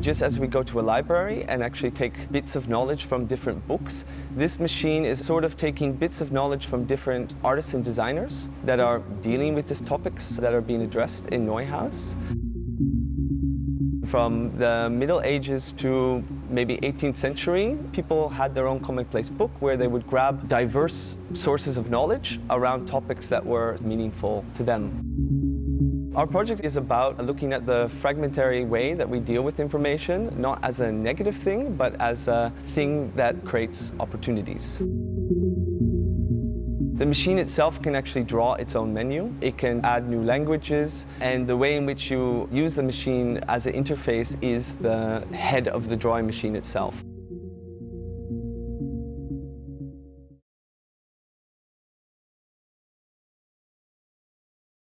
Just as we go to a library and actually take bits of knowledge from different books, this machine is sort of taking bits of knowledge from different artists and designers that are dealing with these topics that are being addressed in Neuhaus. From the Middle Ages to maybe 18th century, people had their own commonplace book where they would grab diverse sources of knowledge around topics that were meaningful to them. Our project is about looking at the fragmentary way that we deal with information, not as a negative thing, but as a thing that creates opportunities. The machine itself can actually draw its own menu. It can add new languages, and the way in which you use the machine as an interface is the head of the drawing machine itself.